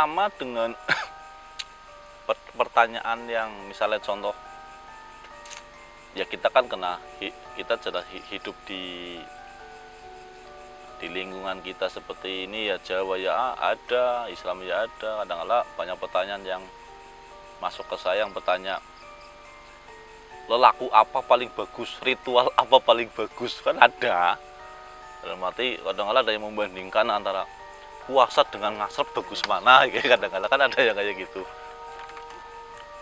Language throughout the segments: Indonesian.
sama dengan pertanyaan yang misalnya contoh ya kita kan kena kita jelas hidup di di lingkungan kita seperti ini ya Jawa ya ada Islam ya ada kadang-kadang banyak pertanyaan yang masuk ke saya yang bertanya lelaku apa paling bagus? Ritual apa paling bagus? Kan ada. Dalam arti kadang-kadang ada yang membandingkan antara puasa dengan ngasrep bagus mana? Kadang-kadang kan ada yang kayak gitu.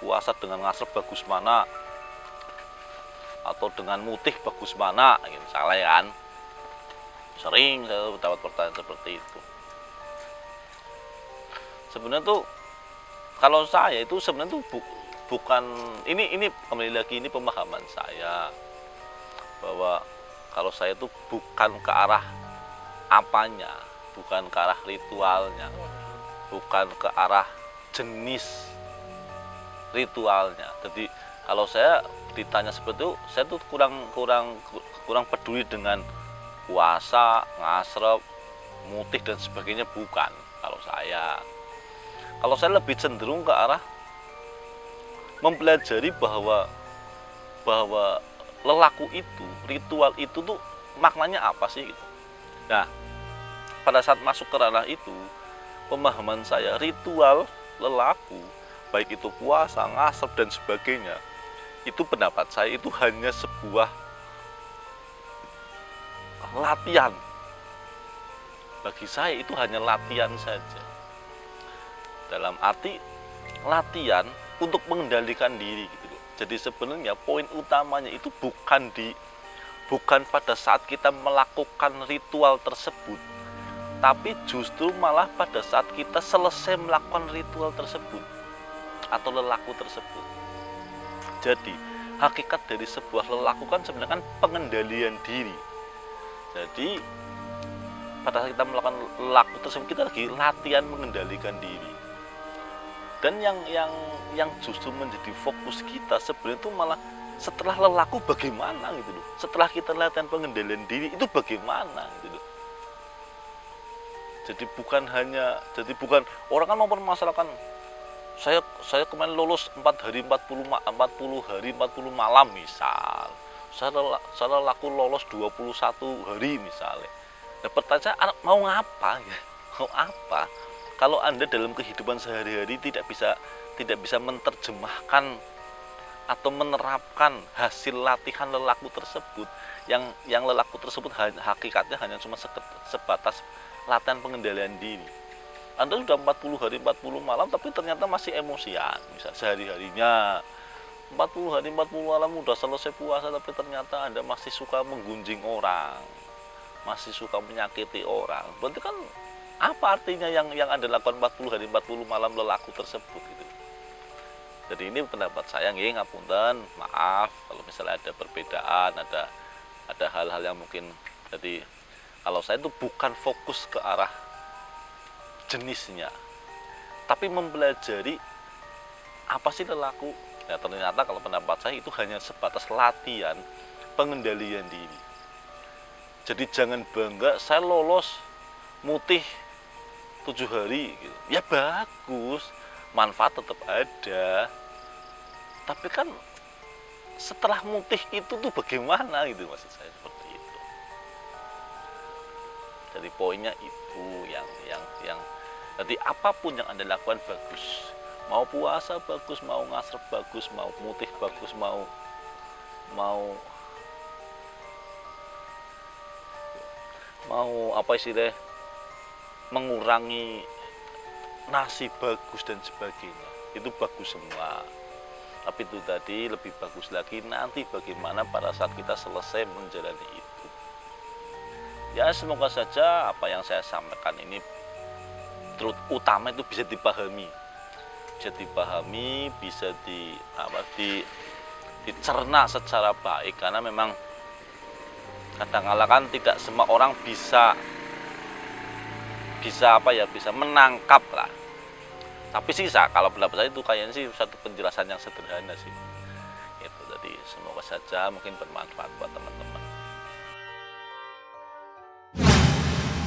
Puasa dengan ngasrep bagus mana? Atau dengan mutih bagus mana? Gitu, misalnya kan. Sering saya dapat pertanyaan seperti itu. Sebenarnya tuh kalau saya itu sebenarnya tuh bu, bukan ini ini kembali lagi ini pemahaman saya. Bahwa kalau saya itu bukan ke arah apanya bukan ke arah ritualnya bukan ke arah jenis ritualnya. Jadi kalau saya ditanya seperti itu saya tuh kurang kurang kurang peduli dengan puasa ngasrep mutih dan sebagainya bukan kalau saya. Kalau saya lebih cenderung ke arah mempelajari bahwa bahwa lelaku itu ritual itu tuh maknanya apa sih gitu. Nah pada saat masuk ke ranah itu pemahaman saya ritual lelaku baik itu puasa ngasep dan sebagainya itu pendapat saya itu hanya sebuah latihan. Bagi saya itu hanya latihan saja. Dalam arti latihan untuk mengendalikan diri gitu. Jadi sebenarnya poin utamanya itu bukan di bukan pada saat kita melakukan ritual tersebut, tapi justru malah pada saat kita selesai melakukan ritual tersebut atau lelaku tersebut. Jadi, hakikat dari sebuah lelaku kan sebenarnya kan pengendalian diri. Jadi, pada saat kita melakukan lelaku tersebut, kita lagi latihan mengendalikan diri. Dan yang yang yang justru menjadi fokus kita sebenarnya itu malah setelah lelaku bagaimana gitu loh. Setelah kita latihan pengendalian diri itu bagaimana gitu loh. Jadi bukan hanya jadi bukan orang kan mempermasalahkan saya saya kemarin lulus 4 hari 40 40 hari 40 malam misal. Saya saya laku lolos 21 hari misalnya nah, pertanyaan mau ngapa ya? Mau apa? Kalau anda dalam kehidupan sehari-hari tidak bisa tidak bisa menerjemahkan atau menerapkan hasil latihan lelaku tersebut yang yang lelaku tersebut hakikatnya hanya cuma sebatas latihan pengendalian diri. Anda sudah 40 hari 40 malam tapi ternyata masih emosian. Misal sehari-harinya. 40 hari 40 malam udah selesai puasa tapi ternyata Anda masih suka menggunjing orang. Masih suka menyakiti orang. Berarti kan apa artinya yang yang Anda lakukan 40 hari 40 malam lelaku tersebut gitu? Jadi ini pendapat saya nggih ngapunten. Maaf kalau misalnya ada perbedaan ada ada hal-hal yang mungkin jadi kalau saya itu bukan fokus ke arah jenisnya tapi mempelajari apa sih lelaku. Ya ternyata kalau pendapat saya itu hanya sebatas latihan pengendalian diri. Jadi jangan bangga saya lolos mutih tujuh hari gitu. ya bagus manfaat tetap ada. Tapi kan setelah mutih itu tuh bagaimana gitu maksud saya jadi poinnya itu yang yang yang jadi apa pun yang Anda lakukan bagus. Mau puasa bagus, mau ngasrep bagus, mau mutih bagus, mau mau mau apa istilah mengurangi nasi bagus dan sebagainya. Itu bagus semua. Tapi itu tadi lebih bagus lagi nanti bagaimana pada saat kita selesai menjalani itu ya semoga saja apa yang saya sampaikan ini utama itu bisa dipahami. Bisa dipahami bisa di apa di dicerna secara baik. Karena memang kadang-kala kan tidak semua orang bisa bisa apa ya bisa menangkap lah. Tapi sisa kalau pendapat saya itu kayaknya sih satu penjelasan yang sederhana sih. Itu jadi semoga saja mungkin bermanfaat buat teman-teman